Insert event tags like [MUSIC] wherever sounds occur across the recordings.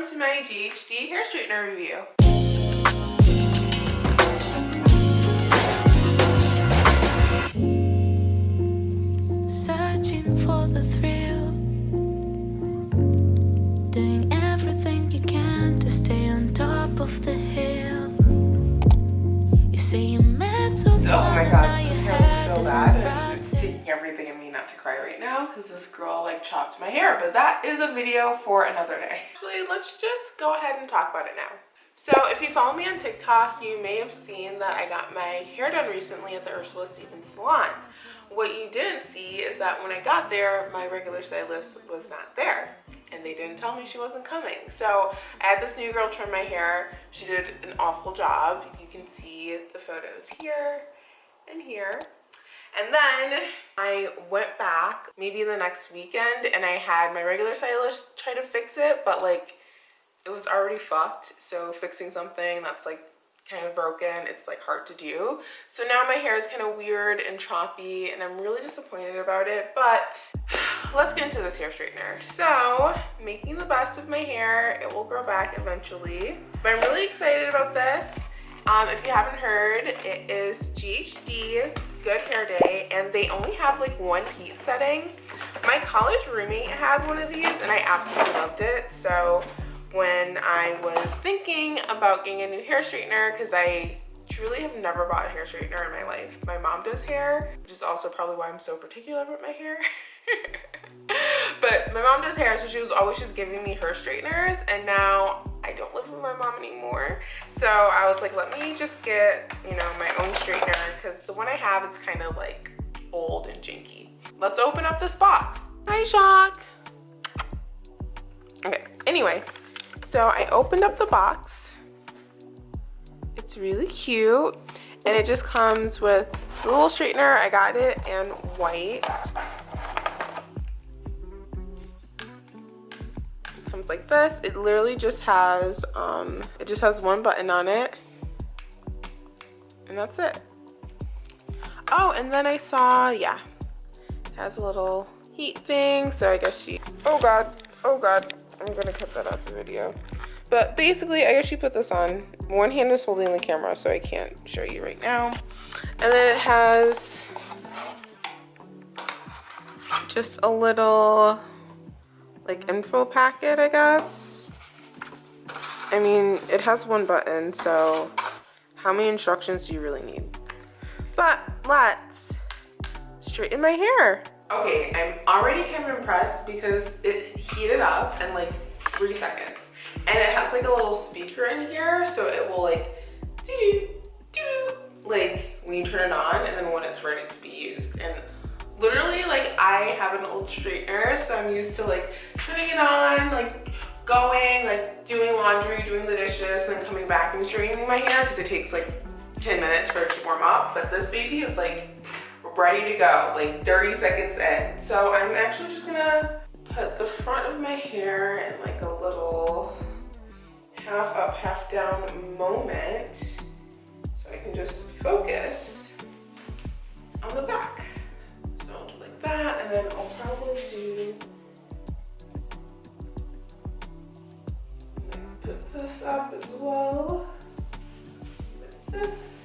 welcome to my GHD hair straightener review. Searching for the thrill, doing everything you can to stay on top of the hill. You say you Oh my god, this hair looks so bad. Taking everything in me not to cry right now because this girl like chopped my hair. But that is a video for another day. [LAUGHS] Actually, let's just go ahead and talk about it now. So if you follow me on TikTok, you may have seen that I got my hair done recently at the Ursula Stephens salon. What you didn't see is that when I got there, my regular stylist was not there. And they didn't tell me she wasn't coming. So I had this new girl trim my hair. She did an awful job. You can see the photos here and here. And then I went back maybe the next weekend and I had my regular stylist try to fix it, but like it was already fucked. So fixing something that's like kind of broken, it's like hard to do. So now my hair is kind of weird and choppy and I'm really disappointed about it, but [SIGHS] let's get into this hair straightener. So making the best of my hair, it will grow back eventually. But I'm really excited about this. Um, if you haven't heard, it is GHD Good Hair Day, and they only have like one heat setting. My college roommate had one of these, and I absolutely loved it. So when I was thinking about getting a new hair straightener, because I truly have never bought a hair straightener in my life. My mom does hair, which is also probably why I'm so particular about my hair. [LAUGHS] but my mom does hair, so she was always just giving me her straighteners, and now I don't live with my mom anymore. So I was like, let me just get, you know, my own straightener, because the one I have is kind of like old and janky. Let's open up this box. Hi, Jacques. Okay, anyway, so I opened up the box. It's really cute. And it just comes with the little straightener. I got it in white. Comes like this. It literally just has, um, it just has one button on it. And that's it. Oh, and then I saw, yeah, it has a little heat thing. So I guess she, oh God, oh God. I'm gonna cut that out the video. But basically, I guess she put this on. One hand is holding the camera, so I can't show you right now. And then it has just a little like info packet, I guess. I mean, it has one button, so how many instructions do you really need? But let's straighten my hair. Okay, I'm already kind of impressed because it heated up in like three seconds. And it has like a little speaker in here, so it will like doo doo like when you turn it on I have an old straightener, so I'm used to like turning it on, like going, like doing laundry, doing the dishes, and then coming back and straightening my hair because it takes like 10 minutes for it to warm up. But this baby is like ready to go, like 30 seconds in. So I'm actually just gonna put the front of my hair in like a little half up, half down moment. So I can just focus on the back. That, and then I'll probably do put this up as well. Like this.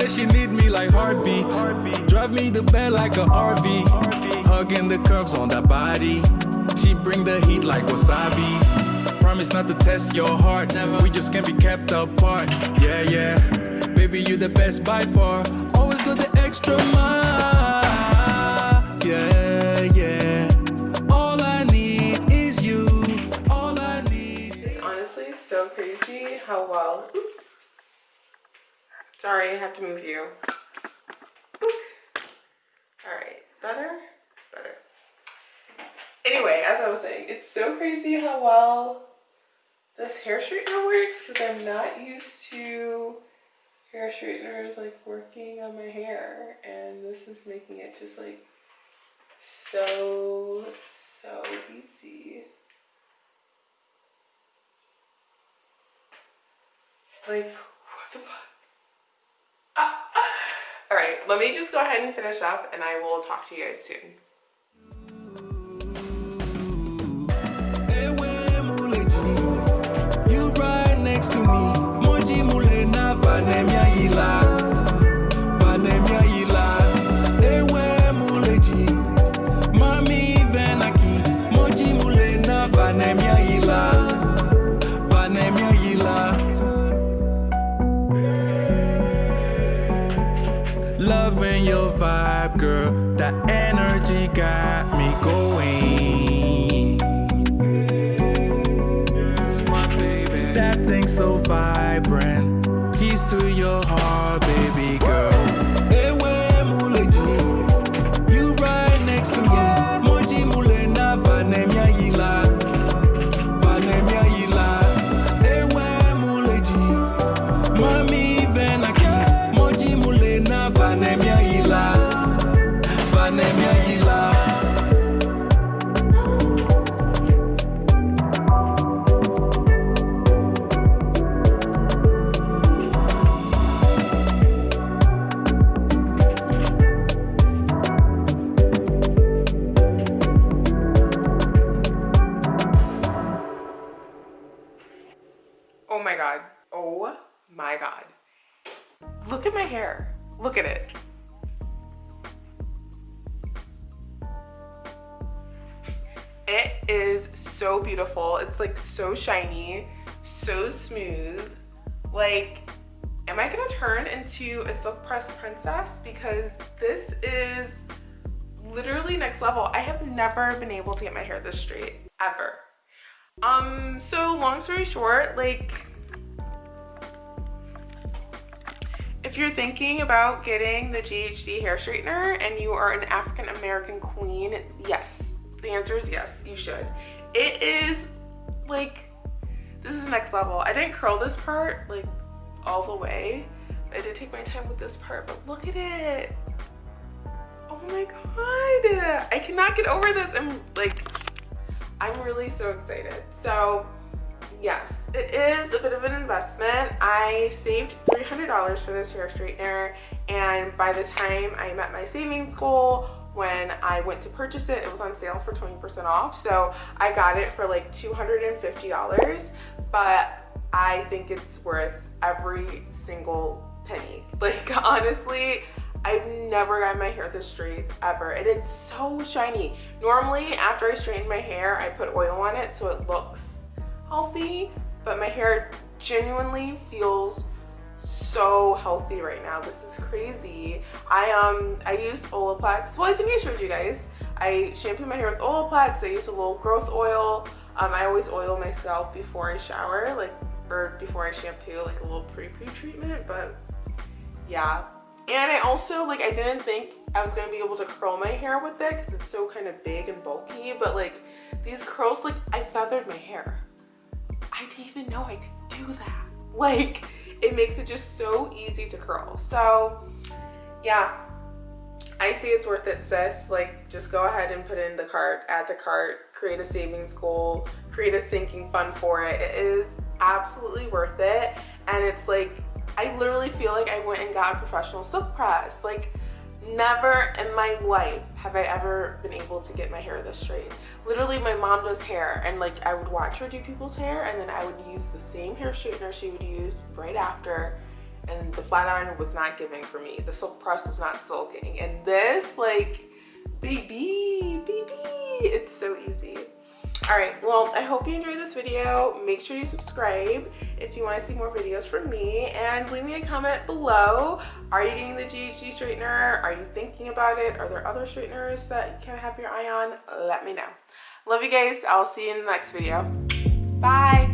said she need me like heartbeat. Drive me to bed like a RV. Hugging the curves on that body. She bring the heat like wasabi. Promise not to test your heart. We just can't be kept apart. Yeah, yeah. Baby, you the best by far. Always go the extra mile. Sorry, I have to move you. Alright, better? Better. Anyway, as I was saying, it's so crazy how well this hair straightener works because I'm not used to hair straighteners like working on my hair and this is making it just like so, so easy. Like, what the fuck? All right, let me just go ahead and finish up and I will talk to you guys soon. Girl. That energy got me going. That thing so vibrant. Keys to your heart, baby girl. My god. Oh my god. Look at my hair. Look at it. It is so beautiful. It's like so shiny, so smooth. Like, am I gonna turn into a silk press princess? Because this is literally next level. I have never been able to get my hair this straight, ever. Um, so long story short, like, if you're thinking about getting the GHD hair straightener and you are an African American queen, yes, the answer is yes, you should. It is like, this is next level. I didn't curl this part like all the way. I did take my time with this part, but look at it. Oh my God. I cannot get over this. I'm like, I'm really so excited. So yes, it is a bit of an investment. I saved $300 for this hair straightener and by the time I met my savings goal, when I went to purchase it, it was on sale for 20% off. So I got it for like $250, but I think it's worth every single penny. [LAUGHS] Like honestly, I've never gotten my hair this straight ever and it's so shiny. Normally after I straighten my hair, I put oil on it so it looks healthy, but my hair genuinely feels so healthy right now. This is crazy. I um I used Olaplex. Well, I think I showed you guys. I shampoo my hair with Olaplex. I use a little growth oil. Um, I always oil my scalp before I shower, like or before I shampoo, like a little pre-pre treatment. But yeah, and I also like I didn't think I was gonna be able to curl my hair with it because it's so kind of big and bulky. But like these curls, like I feathered my hair. I didn't even know I could do that. Like it makes it just so easy to curl. So yeah, I see it's worth it, sis. Like just go ahead and put in the cart, add to cart, create a savings goal, create a sinking fund for it. It is absolutely worth it. And it's like, I literally feel like I went and got a professional silk press. Like never in my life have I ever been able to get my hair this straight. Literally my mom does hair and like I would watch her do people's hair and then I would use the same hair straightener she would use right after and the flat iron was not giving for me. The silk press was not silking. And this, like, baby, baby, it's so easy. All right, well, I hope you enjoyed this video. Make sure you subscribe if you want to see more videos from me and leave me a comment below. Are you getting the GHD straightener? Are you thinking about it? Are there other straighteners that you can have your eye on? Let me know. Love you guys. I'll see you in the next video. Bye.